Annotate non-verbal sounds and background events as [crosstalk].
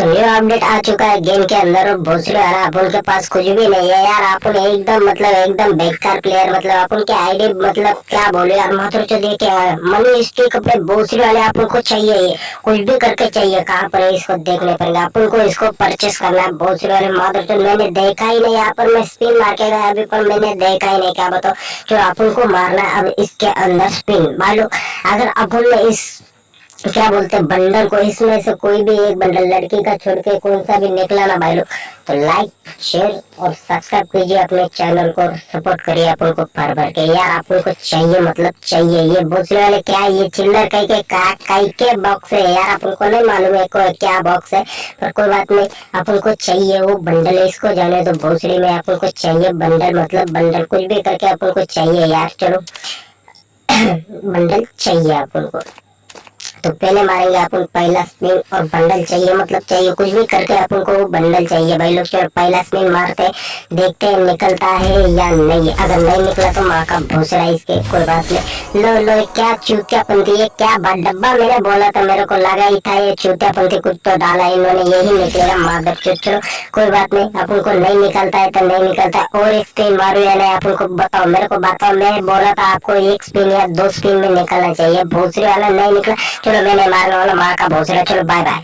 तो new update आ चुका है गेम के अंदर और भोसले वाला अपन के पास कुछ भी नहीं है यार। अपन एकदम मतलब एकदम बेकार प्लेयर मतलब अपन के आईडी मतलब क्या बोले यार, मात्र जो देखे मनी स्टिक अपने भोसले वाले अपन को चाहिए कुछ भी करके चाहिए, कहाँ पर है इसको देखने पड़ेगा। अपन को इसको परचेस करना है भोसले वाले मात्र जो मैंने देखा ही नहीं, यहाँ पर मैं स्पिन मार के गया अभी, पर मैंने देखा ही नहीं, क्या बताओ जो अपन को मारना है, अब इसके अंदर स्पिन मालूम, अगर अपन ने इस तो क्या बोलते हैं, बंडल को इसमें से कोई भी एक बंडल लड़की का छोड़ के कौन सा भी निकला ना भाई लोग। तो लाइक शेयर और सब्सक्राइब कीजिए अपने चैनल को सपोर्ट करिए अपन को भर भर के। यार अपन को चाहिए मतलब चाहिए, ये भोसले वाले क्या ये चिल्लर कई के का कई के बॉक्स है? यार अपन को नहीं मालूम है को क्या बॉक्स है, पर कोई बात नहीं अपन को चाहिए वो बंडल। है इसको जाने तो भोसड़ी में अपन को चाहिए बंडल मतलब बंडल कुछ भी करके अपन को चाहिए। यार, चलो, [coughs] बंडल चाहिए अपन को। तो पहले मारेंगे अपन पहला स्पिन और बंडल चाहिए मतलब चाहिए कुछ भी करके अपन को बंडल चाहिए। भाई लोग चलो पहला स्पिन मारते, देखते हैं निकलता है या नहीं। अगर नहीं निकला तो माँ का भूसरा इसके, कोई बात नहीं। लो लो, क्या चूतिया पंथी है क्या डब्बा मैंने बोला था, मेरे को लगा ही था ये चूतिया पंथी कुछ तो डाला इन्होंने यही निकलेगा माधर चलो कोई बात नहीं, अपन को नहीं निकलता है तो नहीं निकलता। और एक स्पिन मारू या नहीं, अपन को बताओ, मेरे को बताओ, मैं बोला था आपको एक स्पिन या दो स्पिन में निकलना चाहिए भूसरे वाला नहीं निकला। चलो मैंने मार लो माँ का भोसड़ा चलो बाय बाय